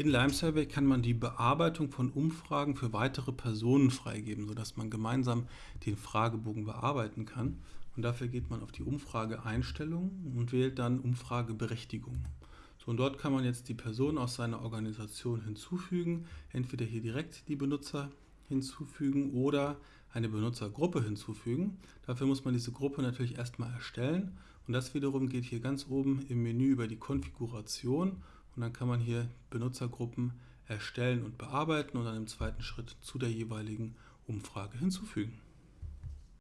In Lime Survey kann man die Bearbeitung von Umfragen für weitere Personen freigeben, sodass man gemeinsam den Fragebogen bearbeiten kann. Und dafür geht man auf die Umfrageeinstellungen und wählt dann Umfrageberechtigung. So, und dort kann man jetzt die Person aus seiner Organisation hinzufügen, entweder hier direkt die Benutzer hinzufügen oder eine Benutzergruppe hinzufügen. Dafür muss man diese Gruppe natürlich erstmal erstellen und das wiederum geht hier ganz oben im Menü über die Konfiguration und dann kann man hier Benutzergruppen erstellen und bearbeiten und dann im zweiten Schritt zu der jeweiligen Umfrage hinzufügen.